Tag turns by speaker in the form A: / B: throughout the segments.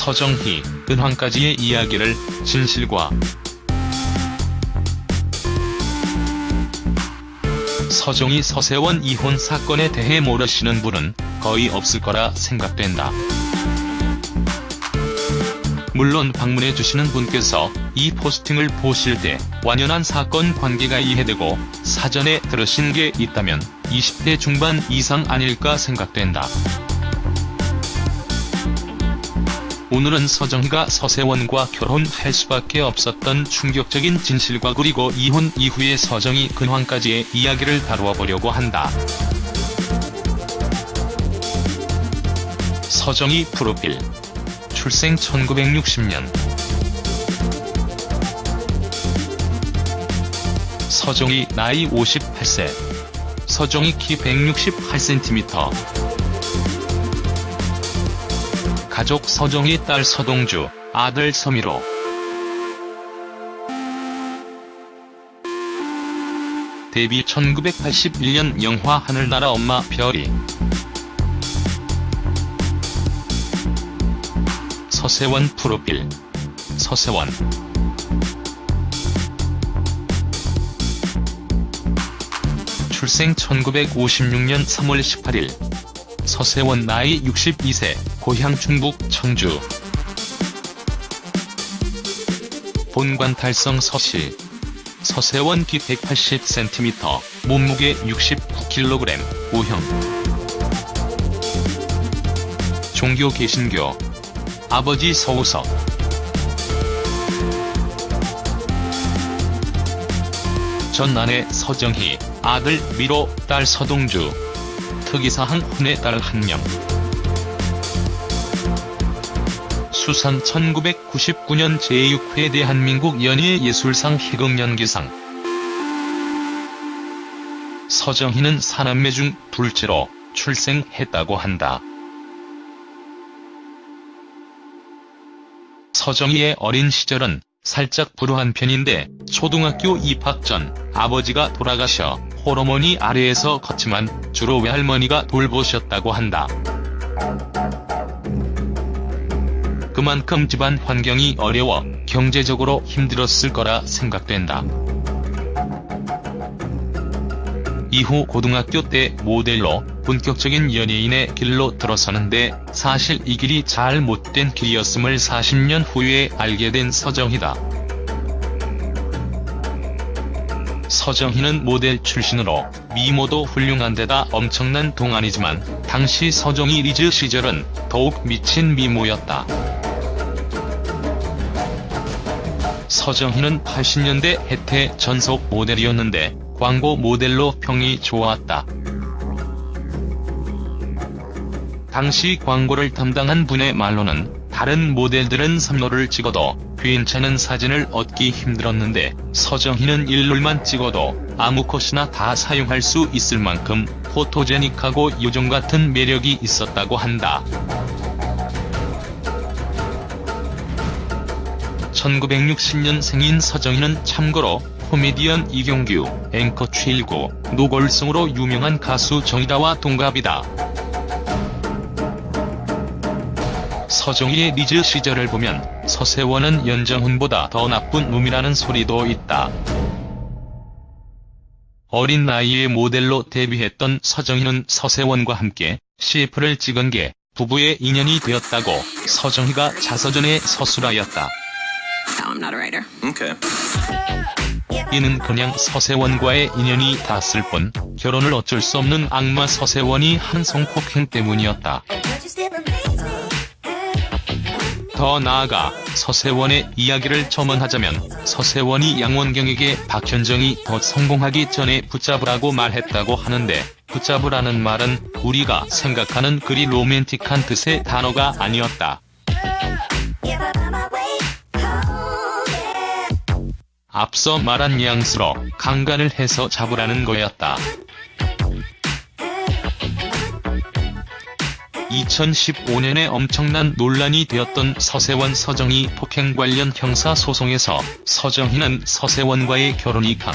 A: 서정희, 은황까지의 이야기를 진실과 서정희 서세원 이혼 사건에 대해 모르시는 분은 거의 없을 거라 생각된다. 물론 방문해주시는 분께서 이 포스팅을 보실 때 완연한 사건 관계가 이해되고 사전에 들으신 게 있다면 20대 중반 이상 아닐까 생각된다. 오늘은 서정희가 서세원과 결혼할 수밖에 없었던 충격적인 진실과 그리고 이혼 이후의 서정희 근황까지의 이야기를 다루어 보려고 한다. 서정희 프로필. 출생 1960년. 서정희 나이 58세. 서정희 키 168cm 가족 서정희 딸 서동주, 아들 서미로. 데뷔 1981년 영화 하늘나라 엄마 별이. 서세원 프로필. 서세원. 출생 1956년 3월 18일 서세원 나이 62세 고향 충북 청주. 본관 달성 서씨. 서세원 키 180cm 몸무게 69kg O형. 종교 개신교. 아버지 서우석. 전 아내 서정희, 아들 미로, 딸 서동주 특이사항 혼의 딸 1명 수상 1999년 제6회 대한민국 연예예술상 희극연기상 서정희는 사남매 중 둘째로 출생했다고 한다. 서정희의 어린 시절은 살짝 불우한 편인데 초등학교 입학 전 아버지가 돌아가셔 호르몬이 아래에서 컸지만 주로 외할머니가 돌보셨다고 한다. 그만큼 집안 환경이 어려워 경제적으로 힘들었을 거라 생각된다. 이후 고등학교 때 모델로 본격적인 연예인의 길로 들어서는데 사실 이 길이 잘 못된 길이었음을 40년 후에 알게 된 서정희다. 서정희는 모델 출신으로 미모도 훌륭한 데다 엄청난 동안이지만 당시 서정희 리즈 시절은 더욱 미친 미모였다. 서정희는 80년대 혜태 전속 모델이었는데 광고 모델로 평이 좋았다. 당시 광고를 담당한 분의 말로는 다른 모델들은 삼로를 찍어도 괜찮은 사진을 얻기 힘들었는데 서정희는 일롤만 찍어도 아무 컷이나 다 사용할 수 있을 만큼 포토제닉하고 요정같은 매력이 있었다고 한다. 1960년 생인 서정희는 참고로 코미디언 이경규, 앵커 최일구, 노골승으로 유명한 가수 정이다와 동갑이다. 서정희의 리즈 시절을 보면 서세원은 연정훈보다 더 나쁜 놈이라는 소리도 있다. 어린 나이에 모델로 데뷔했던 서정희는 서세원과 함께 CF를 찍은 게 부부의 인연이 되었다고 서정희가 자서전에 서술하였다.
B: No, I'm not a writer.
C: Okay.
A: 이는 그냥 서세원과의 인연이 닿았을 뿐 결혼을 어쩔 수 없는 악마 서세원이 한 성폭행 때문이었다. 더 나아가 서세원의 이야기를 첨언하자면 서세원이 양원경에게 박현정이 더 성공하기 전에 붙잡으라고 말했다고 하는데 붙잡으라는 말은 우리가 생각하는 그리 로맨틱한 뜻의 단어가 아니었다. 앞서 말한 뉘앙스로 강간을 해서 잡으라는 거였다. 2015년에 엄청난 논란이 되었던 서세원 서정희 폭행 관련 형사 소송에서 서정희는 서세원과의 결혼이 강.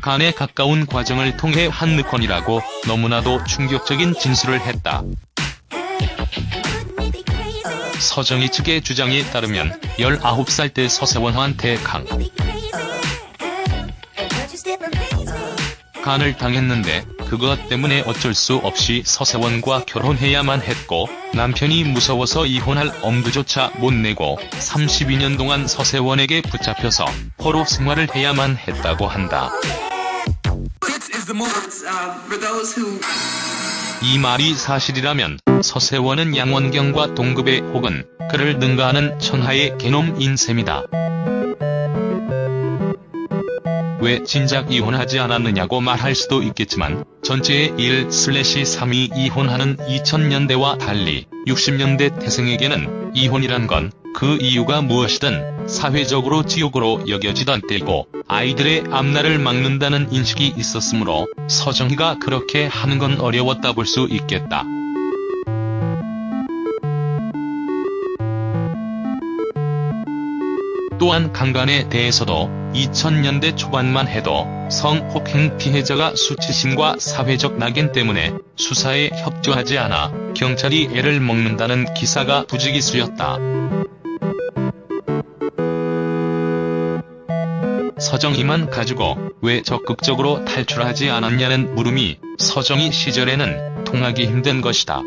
A: 간에 가까운 과정을 통해 한 느건이라고 너무나도 충격적인 진술을 했다. 서정희 측의 주장에 따르면 19살 때 서세원한테 강. 간을 당했는데 그것 때문에 어쩔 수 없이 서세원과 결혼해야만 했고 남편이 무서워서 이혼할 엄두조차 못 내고 32년 동안 서세원에게 붙잡혀서 포로 생활을 해야만 했다고 한다. 이 말이 사실이라면 서세원은 양원경과 동급의 혹은 그를 능가하는 천하의 개놈인 셈이다. 왜 진작 이혼하지 않았느냐고 말할 수도 있겠지만 전체의 1-3이 이혼하는 2000년대와 달리 60년대 태생에게는 이혼이란 건 그 이유가 무엇이든 사회적으로 지옥으로 여겨지던 때고 아이들의 앞날을 막는다는 인식이 있었으므로 서정희가 그렇게 하는 건 어려웠다 볼 수 있겠다. 또한 강간에 대해서도 2000년대 초반만 해도 성폭행 피해자가 수치심과 사회적 낙인 때문에 수사에 협조하지 않아 경찰이 애를 먹는다는 기사가 부지기수였다. 서정희만 가지고 왜 적극적으로 탈출하지 않았냐는 물음이 서정희 시절에는 통하기 힘든 것이다.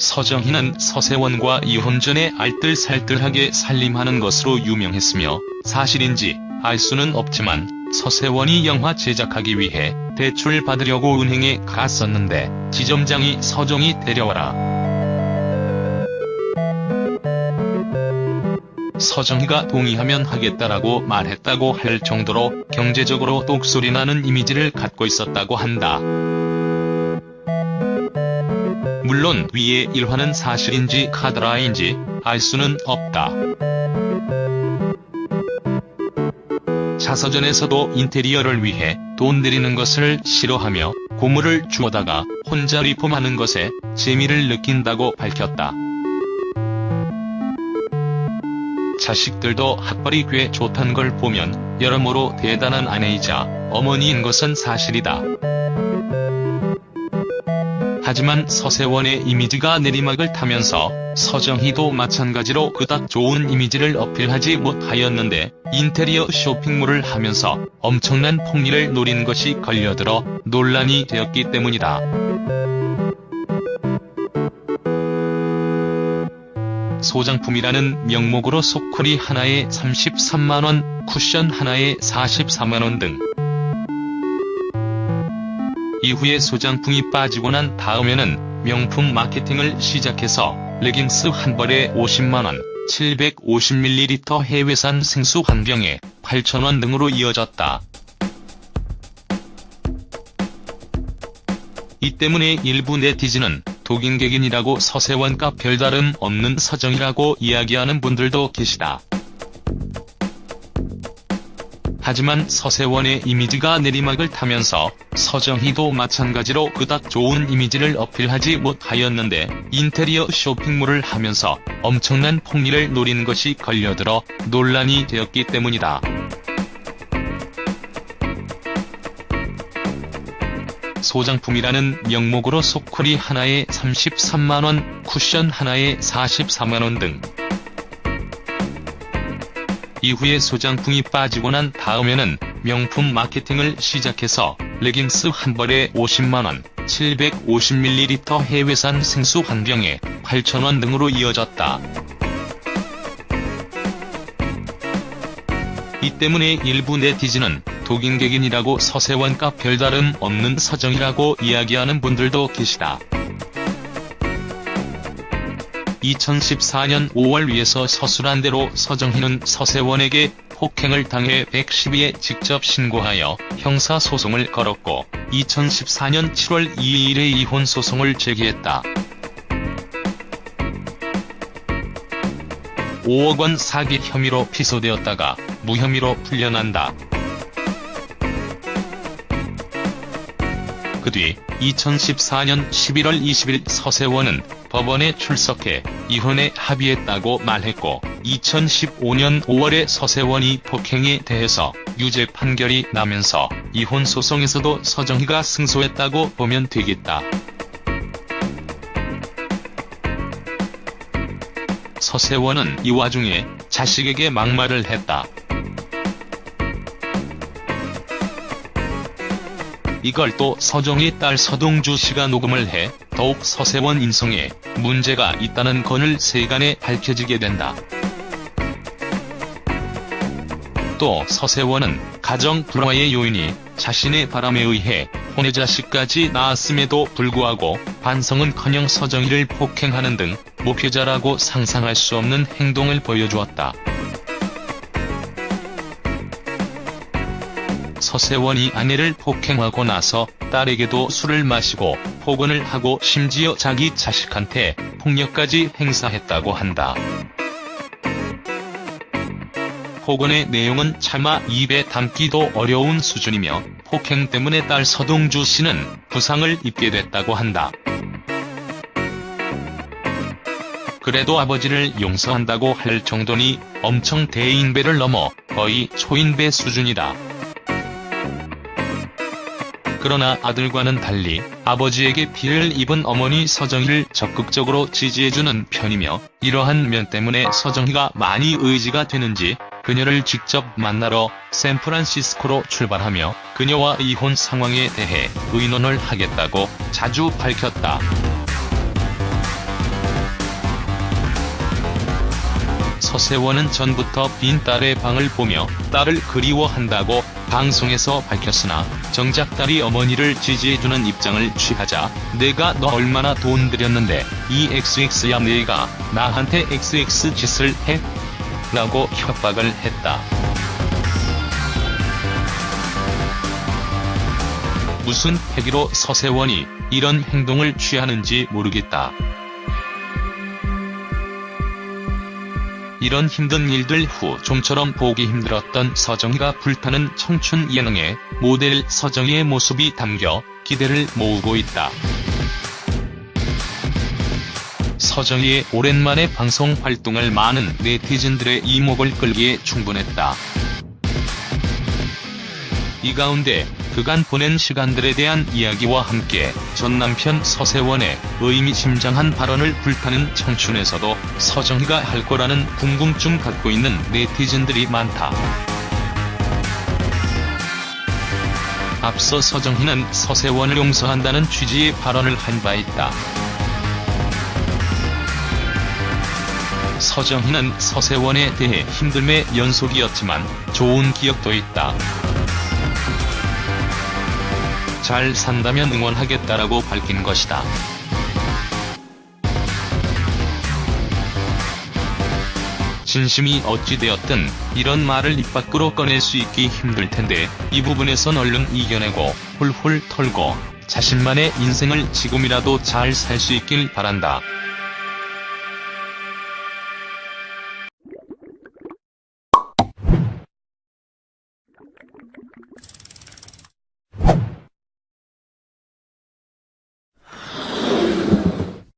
A: 서정희는 서세원과 이혼 전에 알뜰살뜰하게 살림하는 것으로 유명했으며 사실인지 알 수는 없지만 서세원이 영화 제작하기 위해 대출 받으려고 은행에 갔었는데 지점장이 서정희 데려와라. 서정희가 동의하면 하겠다라고 말했다고 할 정도로 경제적으로 똑소리 나는 이미지를 갖고 있었다고 한다. 물론 위의 일화는 사실인지 카드라인지 알 수는 없다. 자서전에서도 인테리어를 위해 돈 들이는 것을 싫어하며 고물을 주워다가 혼자 리폼하는 것에 재미를 느낀다고 밝혔다. 자식들도 학벌이 꽤 좋단 걸 보면 여러모로 대단한 아내이자 어머니인 것은 사실이다. 하지만 서세원의 이미지가 내리막을 타면서 서정희도 마찬가지로 그닥 좋은 이미지를 어필하지 못하였는데 인테리어 쇼핑몰을 하면서 엄청난 폭리를 노린 것이 걸려들어 논란이 되었기 때문이다. 소장품이라는 명목으로 소쿠리 하나에 33만원, 쿠션 하나에 44만원 등 이후에 소장품이 빠지고 난 다음에는 명품 마케팅을 시작해서 레깅스 한 벌에 50만원, 750ml 해외산 생수 한 병에 8천원 등으로 이어졌다. 이 때문에 일부 네티즌은 독인객인이라고 서세원과 별다름 없는 서정이라고 이야기하는 분들도 계시다. 하지만 서세원의 이미지가 내리막을 타면서 서정희도 마찬가지로 그닥 좋은 이미지를 어필하지 못하였는데 인테리어 쇼핑몰을 하면서 엄청난 폭리를 노린 것이 걸려들어 논란이 되었기 때문이다. 소장품이라는 명목으로 소쿠리 하나에 33만원, 쿠션 하나에 44만원 등 이후에 소장품이 빠지고 난 다음에는 명품 마케팅을 시작해서 레깅스 한 벌에 50만원, 750ml 해외산 생수 한 병에 8천원 등으로 이어졌다. 이 때문에 일부 네티즌은 독인객인이라고 서세원과 별다름 없는 서정이라고 이야기하는 분들도 계시다. 2014년 5월 위에서 서술한 대로 서정희는 서세원에게 폭행을 당해 112에 직접 신고하여 형사소송을 걸었고 2014년 7월 2일에 이혼소송을 제기했다. 5억 원 사기 혐의로 피소되었다가 무혐의로 풀려난다. 그 뒤 2014년 11월 20일 서세원은 법원에 출석해 이혼에 합의했다고 말했고 2015년 5월에 서세원이 폭행에 대해서 유죄 판결이 나면서 이혼 소송에서도 서정희가 승소했다고 보면 되겠다. 서세원은 이 와중에 자식에게 막말을 했다. 이걸 또 서정희 딸 서동주 씨가 녹음을 해 더욱 서세원 인성에 문제가 있다는 건을 세간에 밝혀지게 된다. 또 서세원은 가정 불화의 요인이 자신의 바람에 의해 혼외 자식까지 낳았음에도 불구하고 반성은커녕 서정희를 폭행하는 등 목회자라고 상상할 수 없는 행동을 보여주었다. 서세원이 아내를 폭행하고 나서 딸에게도 술을 마시고 폭언을 하고 심지어 자기 자식한테 폭력까지 행사했다고 한다. 폭언의 내용은 차마 입에 담기도 어려운 수준이며 폭행 때문에 딸 서동주 씨는 부상을 입게 됐다고 한다. 그래도 아버지를 용서한다고 할 정도니 엄청 대인배를 넘어 거의 초인배 수준이다. 그러나 아들과는 달리 아버지에게 피해를 입은 어머니 서정희를 적극적으로 지지해주는 편이며 이러한 면 때문에 서정희가 많이 의지가 되는지 그녀를 직접 만나러 샌프란시스코로 출발하며 그녀와 이혼 상황에 대해 의논을 하겠다고 자주 밝혔다. 서세원은 전부터 빈 딸의 방을 보며 딸을 그리워한다고 방송에서 밝혔으나 정작 딸이 어머니를 지지해주는 입장을 취하자 내가 너 얼마나 돈 들였는데 이 XX야 내가 나한테 XX 짓을 해? 라고 협박을 했다. 무슨 패기로 서세원이 이런 행동을 취하는지 모르겠다. 이런 힘든 일들 후 좀처럼 보기 힘들었던 서정희가 불타는 청춘 예능에 모델 서정희의 모습이 담겨 기대를 모으고 있다. 서정희의 오랜만에 방송 활동을 많은 네티즌들의 이목을 끌기에 충분했다. 이 가운데 그간 보낸 시간들에 대한 이야기와 함께 전 남편 서세원의 의미심장한 발언을 불타는 청춘에서도 서정희가 할 거라는 궁금증 갖고 있는 네티즌들이 많다. 앞서 서정희는 서세원을 용서한다는 취지의 발언을 한 바 있다. 서정희는 서세원에 대해 힘듦의 연속이었지만 좋은 기억도 있다. 잘 산다면 응원하겠다라고 밝힌 것이다. 진심이 어찌되었든 이런 말을 입 밖으로 꺼낼 수 있기 힘들 텐데 이 부분에선 얼른 이겨내고 훌훌 털고 자신만의 인생을 지금이라도 잘 살 수 있길 바란다.